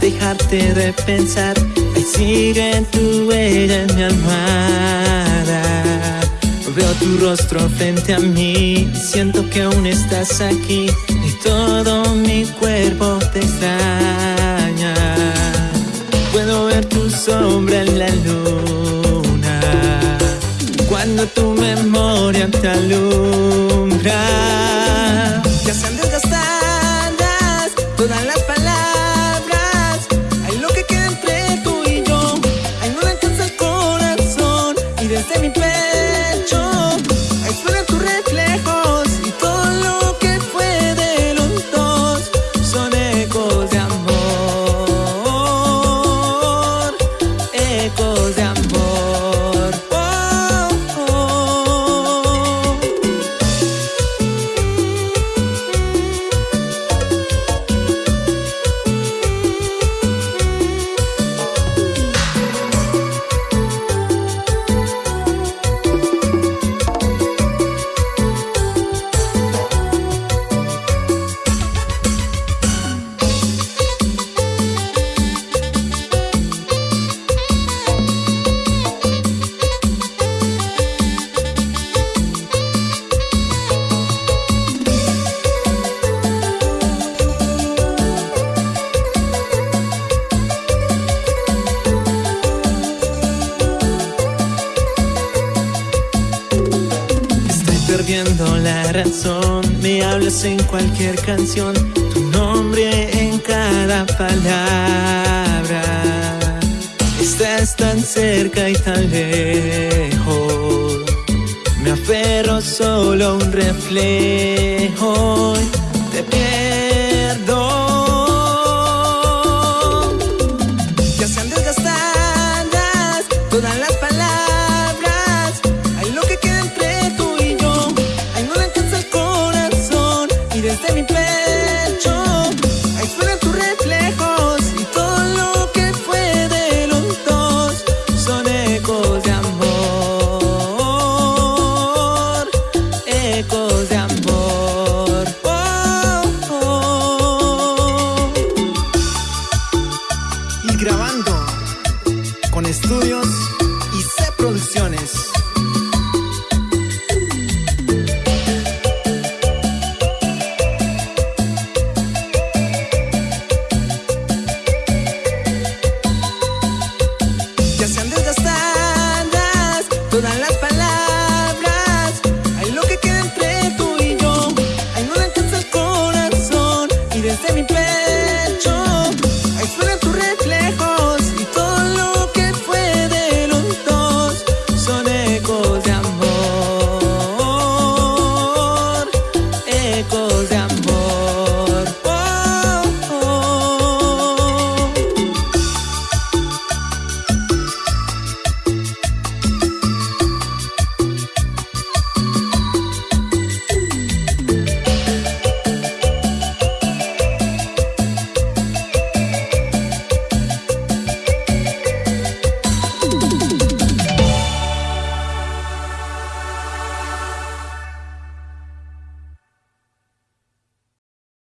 dejarte de pensar. Ahí sigue tu huella en mi almohada. Veo tu rostro frente a mí, siento que aún estás aquí y todo mi cuerpo te extraña. Puedo ver tu sombra en la luna, cuando tu memoria te alumbra. La razón. Me hablas en cualquier canción, tu nombre en cada palabra. Estás tan cerca y tan lejos. Me aferro solo a un reflejo. Te pierdo. Grabando con estudios